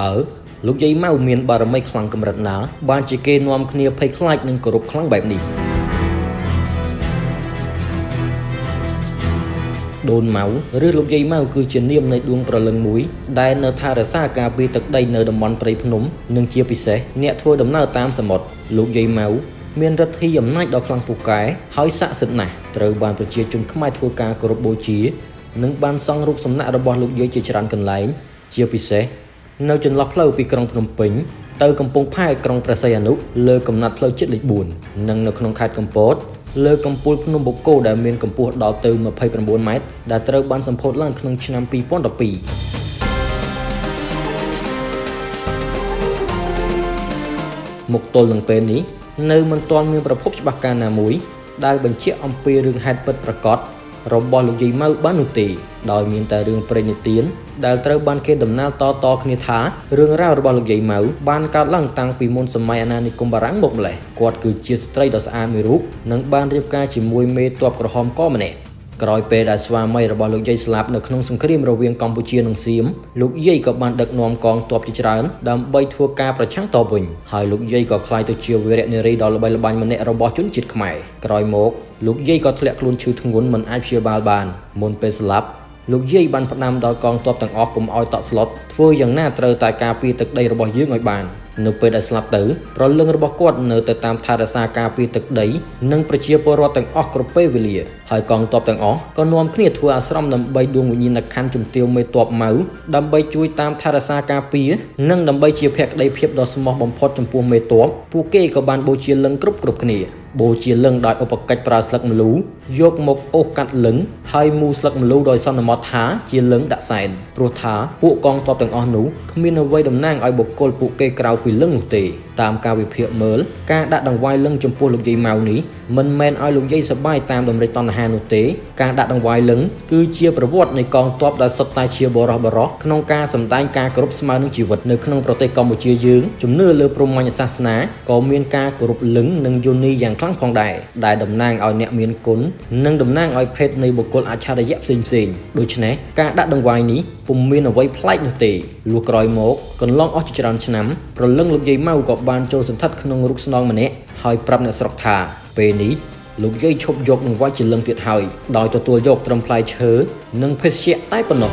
តើលោកយាយម៉ៅមានបារមីខ្លាំងកម្រិតណា បានជាគេនាំគ្នាភ័យខ្លាចនិងគោរពខ្លាំងបែបនេះដូនម៉ៅឬលោកយាយម៉ៅគឺជានាមនៃដួងប្រលឹងមួយដែលនៅថែរក្សាការពារទឹកដីនៅតំបន់ព្រៃភ្នំនិងជាពិសេសអ្នកធ្វើដំណើរតាមសមុទ្រលោកយាយម៉ៅមានឫទ្ធិអំណាចដ៏ខ្លាំងពូកែហើយស័ក្តិសិទ្ធិណាស់ត្រូវបានប្រជាជនខ្មែរធ្វើការគោរពបូជា និងបានសង់រូបសំណាករបស់លោកយាយជាច្រើនកន្លែង ជាពិសេស នៅចន្លោះផ្លូវពីក្រុងភ្នំពេញទៅកំពង់ផែក្រុងព្រះសីហនុលើកំណត់ផ្លូវជាតិលេខ4និងនៅក្នុងខេត្តកំពតលើកំពូលភ្នំបូកគោដែលមានកម្ពស់ដល់ទៅ29ម៉ែត្រដែលត្រូវបានសម្ពោធឡើងក្នុងឆ្នាំ2012មកទល់នឹងពេលនេះនៅមិនទាន់មានប្រភពច្បាស់ការណាមួយដែលបញ្ជាក់អំពីរឿងហេតុពិតប្រាកដរបស់លោកយាយម៉ៅបាននោះទេ ដោយមានតែរឿងព្រេងនិទានដែលត្រូវបានគេដំណាលតតគ្នាថារឿងរ៉ាវរបស់លោកយាយម៉ៅបានកើតឡើងតាំងពីមុនសម័យអាណានិគមបារាំងមកម្លេះគាត់គឺជាស្ត្រីដ៏ស្អាតមួយរូបនិងបានរៀបការជាមួយមេទ័ពក្រហមកម្នាក់ក្រោយពេលដែលស្វាមីរបស់លោកយាយស្លាប់នៅក្នុងសង្គ្រាមរវាងកម្ពុជានិងសៀមលោកយាយក៏បានដឹកនាំកងទ័ពជាច្រើនដើម្បីធ្វើការប្រឆាំងតបវិញហើយលោកយាយក៏ក្លាយទៅជាវីរនារីដ៏ល្បីល្បាញម្នាក់របស់ជនជាតិខ្មែរក្រោយមកលោកយាយក៏ធ្លាក់ខ្លួនឈឺធ្ងន់មិនអាចព្យាបាលបានមុនពេលស្លាប់ លោកយាយបានផ្ដាំដល់កងទ័ពទាំងអស់កុំឲ្យតក់ស្លុតធ្វើយ៉ាងណាត្រូវតែការពារទឹកដីរបស់យើងឲ្យបាន នៅពេលដែលស្លាប់ទៅប្រលឹងរបស់គាត់នៅទៅតាមថែរក្សាការពារទឹកដី និងប្រជាពលរដ្ឋទាំងអស់គ្រប់ពេលវេលាហើយកងទ័ពទាំងអស់ក៏នាំគ្នាធ្វើអាស្រមដើម្បីដួងវិញ្ញាណក្ខន្ធជំទាវមេទ័ពម៉ៅដើម្បីជួយតាមថែរក្សាការពារនិងដើម្បីជាភក្តីភាពដ៏ស្មោះបំផុតចំពោះមេទ័ពពួកគេក៏បានបូជាលឹងគ្រប់គ្រប់គ្នាបូជាលឹងដោយឧបកិច្ចប្រើស្លឹកម្លូយកមកអូសកាត់លឹងហើយមូស្លឹកម្លូដោយសន្មតថាជាលឹងដាក់សែនព្រោះថាពួកកងទ័ពទាំងអស់នោះគ្មានអ្វីតំណាងឲ្យបុគ្គលពួកគេក្រៅពីលឹងនោះទេ តាមការវិភាគមើលការដាក់ដង្វាយលឹងចំពោះលោកយាយម៉ៅនេះមិនមែនឲ្យលោកយាយសប្បាយតាមតម្រិចតណ្ហានោះទេការដាក់ដង្វាយលឹងគឺជាប្រវត្តិនៃកងទ័ពដែលសុទ្ធតែជាបរោះបរោះក្នុងការសម្ដែងការគោរពស្មើនឹងជីវិតនៅក្នុងប្រទេសកម្ពុជាយើងជំនឿលើព្រហ្មញ្ញសាសនាក៏មានការគោរពលឹងនិងយោនីយ៉ាងខ្លាំងផងដែរដែលតំណាងឲ្យអ្នកមានគុណនិងតំណាងឲ្យភេទនៃបុគ្គលអច្ឆរិយៈផ្សេងផ្សេងដូច្នេះការដាក់ដង្វាយនេះពុំមានអ្វីប្លែកនោះទេលុះក្រោយមកកន្លងអស់ជាច្រើនឆ្នាំប្រលឹងលោកយាយម៉ៅក៏បានចូលសន្ធិដ្ឋក្នុងរូបស្នងម្នាក់ហើយប្រាប់អ្នកស្រុកថាពេលនេះលោកយាយឈប់យកនឹងវាយជាលឹងទៀតហើយដោយទទួលយកត្រឹមផ្លែឈើនិងភេសជ្ជៈតែប៉ុណ្ណោះ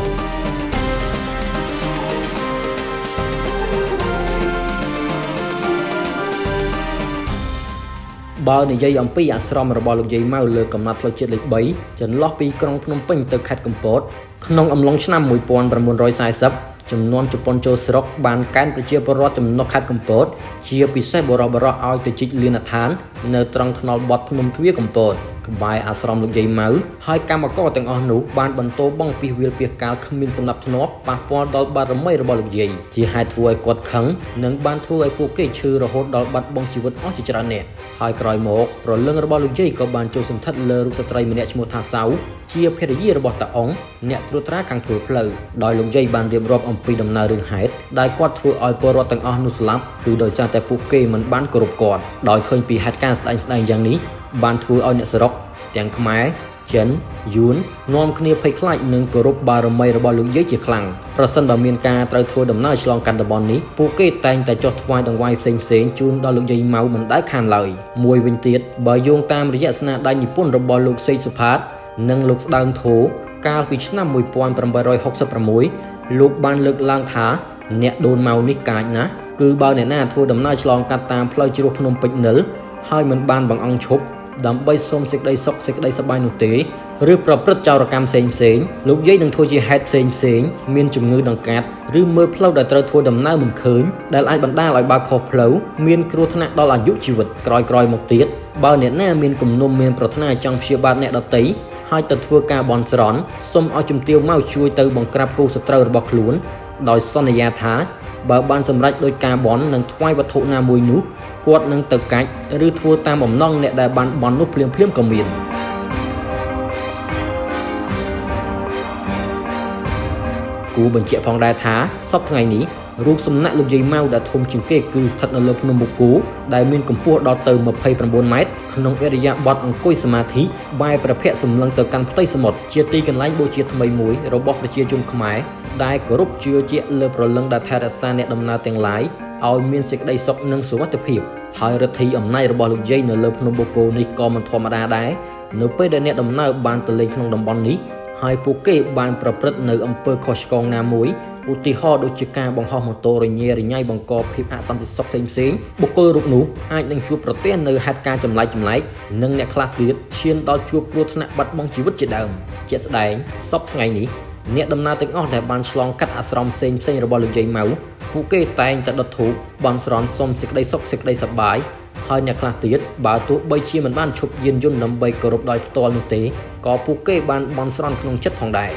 បើនិយាយអំពីអាស្រមរបស់លោកយាយម៉ៅលើកំណត់ផ្លូវជាតិលេខ3ចន្លោះពីក្រុងភ្នំពេញទៅខេត្តកំពតក្នុងអំឡុងឆ្នាំ1940 ចំនួនជប៉ុនចូលស្រុកបានកែនប្រជាពលរដ្ឋចំណុះខេត្តកំពតជាពិសេសបរោះបរោះឲ្យទៅជីកលានដ្ឋាន នៅត្រង់ថ្នល់បត់ភ្នំទ្វារកំពតក្បែរអាស្រមលោកយាយម៉ៅហើយកម្មករទាំងអស់នោះបានបន្តបងពីវាលពីកាលគ្មានសំណាប់ធ្នាប់ប៉ះពាល់ដល់បារមីរបស់លោកយាយជាហេតុធ្វើឲ្យគាត់ខឹងនិងបានធ្វើឲ្យពួកគេឈឺរហូតដល់បាត់បង់ជីវិតអស់ជាច្រើននាក់ហើយក្រោយមកប្រលឹងរបស់លោកយាយក៏បានចូលសន្ធិដ្ឋលើរូបស្ត្រីម្នាក់ឈ្មោះថាសៅជាភរិយារបស់តាអ៊ុងអ្នកត្រួតត្រាខាងធ្វើផ្លូវដោយលោកយាយបានរៀបរាប់អំពីដំណើររឿងហេតុដែលគាត់ធ្វើឲ្យពលរដ្ឋទាំងអស់នោះស្លាប់គឺដោយសារតែពួកគេមិនបានគោរពគាត់ដោយឃើញពីហេតុការណ៍ស្ដែងស្ដែងយ៉ាងនេះ បានធ្វើឲ្យអ្នកស្រុកទាំងខ្មែរចិនយួននាំគ្នាភ័យខ្លាចនិងគោរពបារមីរបស់លោកយាយជាខ្លាំងប្រសិនបើមានការត្រូវធ្វើដំណើរឆ្លងកាត់តំបន់នេះពួកគេតែងតែចុះថ្វាយដង្វាយផ្សេងផ្សេងជូនដល់លោកយាយម៉ៅមិនដែលខានឡើយមួយវិញទៀតបើយោងតាមរយៈស្នាដៃនិពន្ធរបស់លោកសេកសុផាត និងលោកស្ដើងធោកាលពីឆ្នាំ1866លោកបានលើកឡើងថា អ្នកដូនម៉ៅនេះកាចណាស់គឺបើអ្នកណាធ្វើដំណើរឆ្លងកាត់តាមផ្លូវជ្រោះភ្នំពេជ្រនិលហើយមិនបានបង្អង់ឈប់ ដើម្បីសុំសេចក្តីសុខសេចក្តីសប្បាយនោះទេឬប្រព្រឹត្តចោរកម្មផ្សេងផ្សេងលោកយាយនឹងធ្វើជាហេតុផ្សេងផ្សេងមានជំងឺដង្កាត់ឬមើលផ្លូវដែលត្រូវធ្វើដំណើរមិនឃើញដែលអាចបណ្ដាលឲ្យបើកខុសផ្លូវមានគ្រោះថ្នាក់ដល់អាយុជីវិតក្រោយក្រោយមកទៀតបើអ្នកណាមានគំនុំមានប្រាថ្នាចង់ព្យាបាលអ្នកដតីហើយទៅធ្វើការបន់ស្រន់សូមឲ្យជំទាវមកជួយទៅបង្ក្រាបគូសត្រូវរបស់ខ្លួនដោយសន្យាថា បើបានសម្រេចដោយការបន់និងថ្វាយវត្ថុណាមួយនោះគាត់នឹងទៅកាច់ឬធ្វើតាមបំណងអ្នកដែលបានបន់នោះភ្លាមភ្លាមក៏មានគូបញ្ជាក់ផងដែរថាសពថ្ងៃនេះរូបសំណាក់លោកយាយម៉ៅដែលធំជាងគេគឺស្ថិតនៅលើភ្នំមុគូដែលមានកម្ពស់ដល់ទៅ29ម៉ែត្រ ក្នុងអរិយាបថអង្គុយសមាធិបែរប្រភពសម្លឹងទៅកាន់ផ្ទៃសមុទ្រជាទីកន្លែងបូជាថ្មីមួយរបស់ប្រជាជនខ្មែរដែលគោរពជឿជាក់លើប្រលឹងដែលថែរក្សាអ្នកដំណើរទាំងឡាយឲ្យមានសេចក្តីសុខនិងសុវត្ថិភាពហើយរដ្ឋីអំណាចរបស់លោកយាយនៅលើភ្នំបូកូនេះក៏មិនធម្មតាដែរនៅពេលដែលអ្នកដំណើរបានទៅលេងក្នុងតំបន់នេះហើយពួកគេបានប្រព្រឹត្តនៅអំពើខុសឆ្គងណាមួយ ឧទាហរណ៍ដូចជាការបង្ហោះម៉ូតូរញ៉េរញ៉ៃបង្កភាពអសន្តិសុខផ្សេងៗបុគ្គលរូបនោះអាចនឹងជួបប្រទះនៅហេតុការណ៍ចម្លែកចម្លែកនិងអ្នកខ្លះទៀតឈានដល់ជួបគ្រោះថ្នាក់បាត់បង់ជីវិតជាដើមជាក់ស្ដែងសពថ្ងៃនេះអ្នកដំណើរទាំងអស់ដែលបានឆ្លងកាត់អាស្រមផ្សេងផ្សេងរបស់លោកយាយម៉ៅពួកគេតែងតែដុតធូបបន់ស្រន់សុំសេចក្តីសុខសេចក្តីសប្បាយហើយអ្នកខ្លះទៀតបើទោះបីជាមិនបានឈប់យានយន្តដើម្បីគោរពដោយផ្ទាល់នោះទេក៏ពួកគេបានបន់ស្រន់ក្នុងចិត្តផងដែរ